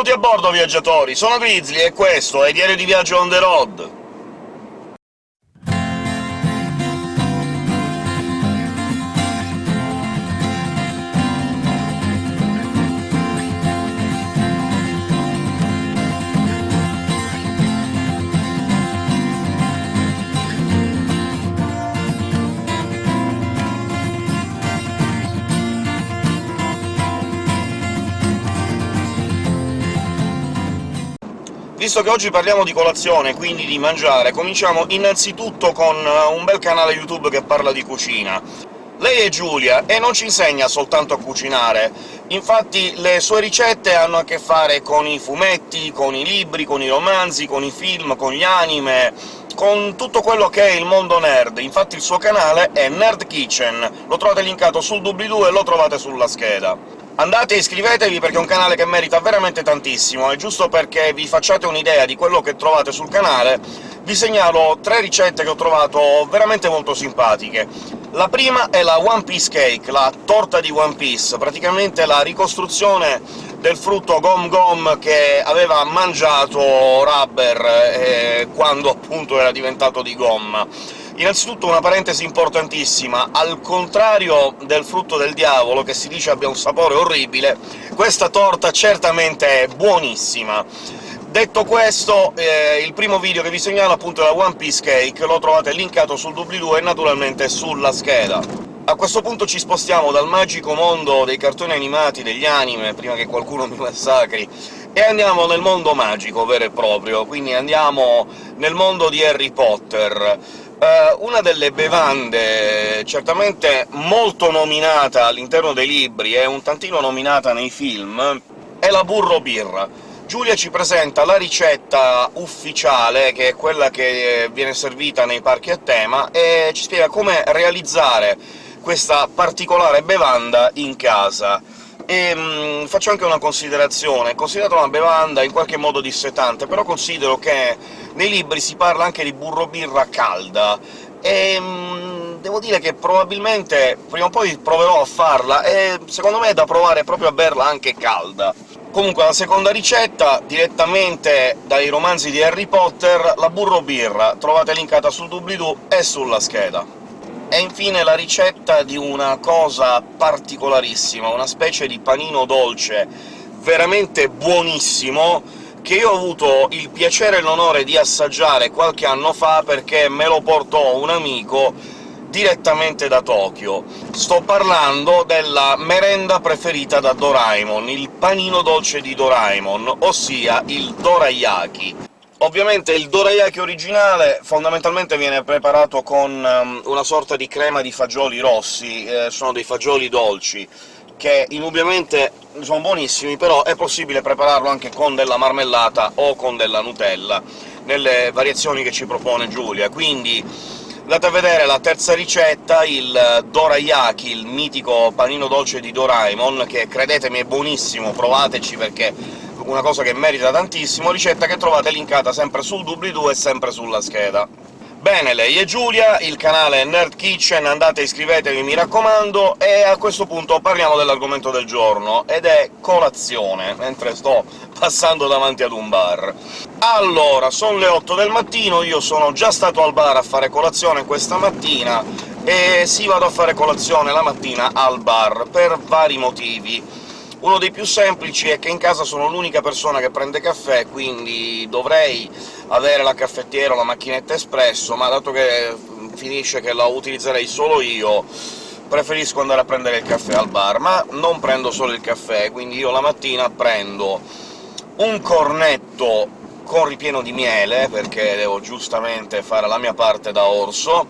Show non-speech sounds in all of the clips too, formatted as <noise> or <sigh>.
Benvenuti a bordo, viaggiatori! Sono Grizzly e questo è Diario di Viaggio on the road! Visto che oggi parliamo di colazione, quindi di mangiare, cominciamo innanzitutto con eh, un bel canale YouTube che parla di cucina. Lei è Giulia, e non ci insegna soltanto a cucinare, infatti le sue ricette hanno a che fare con i fumetti, con i libri, con i romanzi, con i film, con gli anime, con tutto quello che è il mondo nerd. Infatti il suo canale è Nerd Kitchen, lo trovate linkato sul doobly-doo e lo trovate sulla scheda. Andate e iscrivetevi perché è un canale che merita veramente tantissimo, e giusto perché vi facciate un'idea di quello che trovate sul canale, vi segnalo tre ricette che ho trovato veramente molto simpatiche. La prima è la One Piece Cake, la torta di One Piece, praticamente la ricostruzione del frutto Gom Gom che aveva mangiato Rubber eh, quando appunto era diventato di gomma. Innanzitutto una parentesi importantissima, al contrario del frutto del diavolo, che si dice abbia un sapore orribile, questa torta certamente è buonissima. Detto questo, eh, il primo video che vi segnalo appunto è la One Piece Cake, lo trovate linkato sul doobly-doo e naturalmente sulla scheda. A questo punto ci spostiamo dal magico mondo dei cartoni animati, degli anime, prima che qualcuno <laughs> mi massacri, e andiamo nel mondo magico vero e proprio, quindi andiamo nel mondo di Harry Potter. Uh, una delle bevande certamente molto nominata all'interno dei libri e un tantino nominata nei film è la burro birra. Giulia ci presenta la ricetta ufficiale, che è quella che viene servita nei parchi a tema, e ci spiega come realizzare questa particolare bevanda in casa. E mh, mm, faccio anche una considerazione. Considerata una bevanda in qualche modo dissetante, però considero che nei libri si parla anche di burro birra calda, e mh, mm, devo dire che probabilmente prima o poi proverò a farla, e secondo me è da provare proprio a berla anche calda. Comunque la seconda ricetta, direttamente dai romanzi di Harry Potter, la burro birra, trovate linkata sul doobly-doo e sulla scheda. E infine la ricetta di una cosa particolarissima, una specie di panino dolce veramente buonissimo, che io ho avuto il piacere e l'onore di assaggiare qualche anno fa perché me lo portò un amico direttamente da Tokyo. Sto parlando della merenda preferita da Doraemon, il panino dolce di Doraemon, ossia il dorayaki. Ovviamente il dorayaki originale fondamentalmente viene preparato con um, una sorta di crema di fagioli rossi, eh, sono dei fagioli dolci, che indubbiamente sono buonissimi, però è possibile prepararlo anche con della marmellata o con della Nutella, nelle variazioni che ci propone Giulia, quindi andate a vedere la terza ricetta, il dorayaki, il mitico panino dolce di Doraemon, che credetemi è buonissimo, provateci perché una cosa che merita tantissimo, ricetta che trovate linkata sempre sul doobly-doo e sempre sulla scheda. Bene, lei è Giulia, il canale è Nerd Kitchen, andate iscrivetevi, mi raccomando, e a questo punto parliamo dell'argomento del giorno, ed è colazione, mentre sto passando davanti ad un bar. Allora, sono le 8 del mattino, io sono già stato al bar a fare colazione questa mattina, e sì, vado a fare colazione la mattina al bar, per vari motivi. Uno dei più semplici è che in casa sono l'unica persona che prende caffè, quindi dovrei avere la caffettiera o la macchinetta espresso, ma dato che finisce che la utilizzerei solo io, preferisco andare a prendere il caffè al bar. Ma non prendo solo il caffè, quindi io la mattina prendo un cornetto con ripieno di miele, perché devo giustamente fare la mia parte da orso,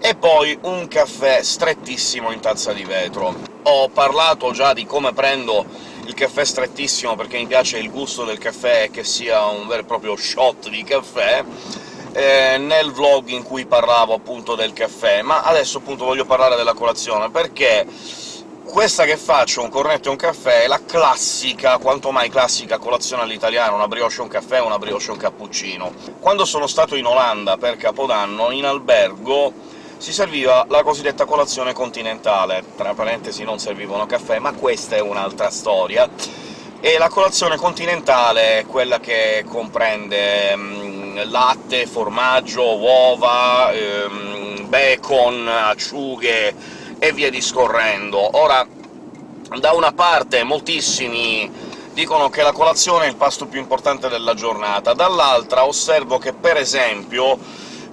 e poi un caffè strettissimo in tazza di vetro ho parlato già di come prendo il caffè strettissimo perché mi piace il gusto del caffè che sia un vero e proprio shot di caffè, eh, nel vlog in cui parlavo appunto del caffè, ma adesso appunto voglio parlare della colazione, perché questa che faccio, un cornetto e un caffè, è la classica, quanto mai classica, colazione all'italiana, una brioche e un caffè, una brioche e un cappuccino. Quando sono stato in Olanda per Capodanno, in albergo, si serviva la cosiddetta colazione continentale, tra parentesi non servivano caffè, ma questa è un'altra storia. e la colazione continentale è quella che comprende um, latte, formaggio, uova, um, bacon, acciughe e via discorrendo. Ora, da una parte moltissimi dicono che la colazione è il pasto più importante della giornata, dall'altra osservo che, per esempio,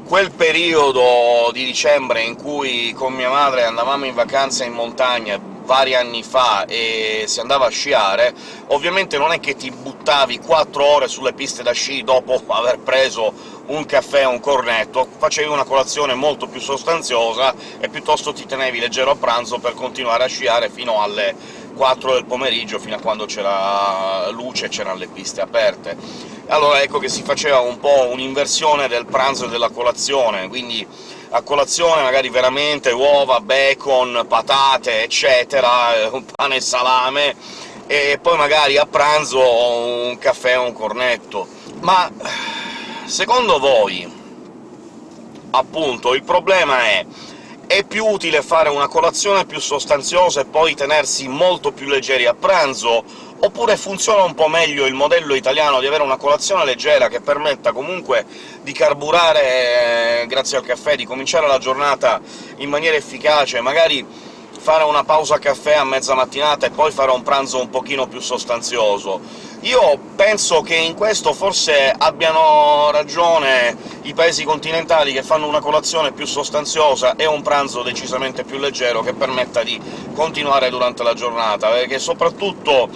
quel periodo di dicembre in cui con mia madre andavamo in vacanza in montagna vari anni fa e si andava a sciare, ovviamente non è che ti buttavi quattro ore sulle piste da sci dopo <laughs> aver preso un caffè e un cornetto, facevi una colazione molto più sostanziosa e piuttosto ti tenevi leggero a pranzo per continuare a sciare fino alle 4 del pomeriggio, fino a quando c'era luce e c'erano le piste aperte. Allora ecco che si faceva un po' un'inversione del pranzo e della colazione, quindi a colazione magari veramente uova, bacon, patate, eccetera, un pane e salame, e poi magari a pranzo un caffè o un cornetto. Ma secondo voi, appunto, il problema è è più utile fare una colazione più sostanziosa e poi tenersi molto più leggeri a pranzo, oppure funziona un po' meglio il modello italiano di avere una colazione leggera che permetta comunque di carburare eh, grazie al caffè, di cominciare la giornata in maniera efficace, magari fare una pausa caffè a mezza mattinata e poi fare un pranzo un pochino più sostanzioso. Io penso che in questo forse abbiano ragione i paesi continentali che fanno una colazione più sostanziosa e un pranzo decisamente più leggero che permetta di continuare durante la giornata, perché soprattutto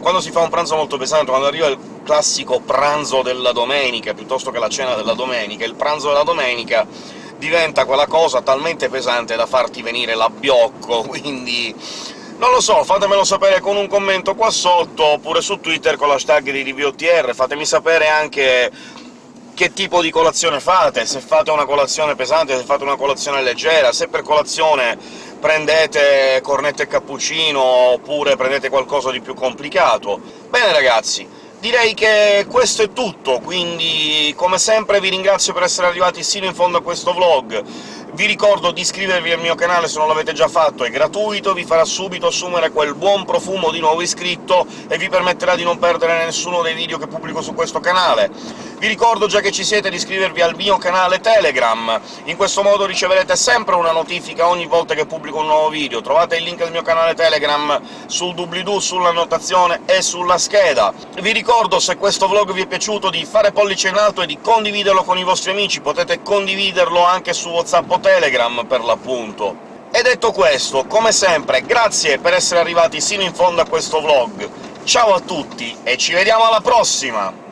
quando si fa un pranzo molto pesante, quando arriva il classico pranzo della domenica, piuttosto che la cena della domenica, il pranzo della domenica diventa quella cosa talmente pesante da farti venire l'abbiocco, <laughs> quindi non lo so, fatemelo sapere con un commento qua sotto, oppure su Twitter con l'hashtag di DVOTR, fatemi sapere anche che tipo di colazione fate, se fate una colazione pesante, se fate una colazione leggera, se per colazione prendete cornetto e cappuccino, oppure prendete qualcosa di più complicato. Bene ragazzi, direi che questo è tutto, quindi come sempre vi ringrazio per essere arrivati sino in fondo a questo vlog. Vi ricordo di iscrivervi al mio canale se non l'avete già fatto, è gratuito, vi farà subito assumere quel buon profumo di nuovo iscritto e vi permetterà di non perdere nessuno dei video che pubblico su questo canale. Vi ricordo, già che ci siete, di iscrivervi al mio canale Telegram, in questo modo riceverete sempre una notifica ogni volta che pubblico un nuovo video. Trovate il link del mio canale Telegram sul doobly-doo, sulla notazione e sulla scheda. Vi ricordo, se questo vlog vi è piaciuto, di fare pollice in alto e di condividerlo con i vostri amici, potete condividerlo anche su WhatsApp o Telegram, per l'appunto. E detto questo, come sempre, grazie per essere arrivati sino in fondo a questo vlog, ciao a tutti e ci vediamo alla prossima!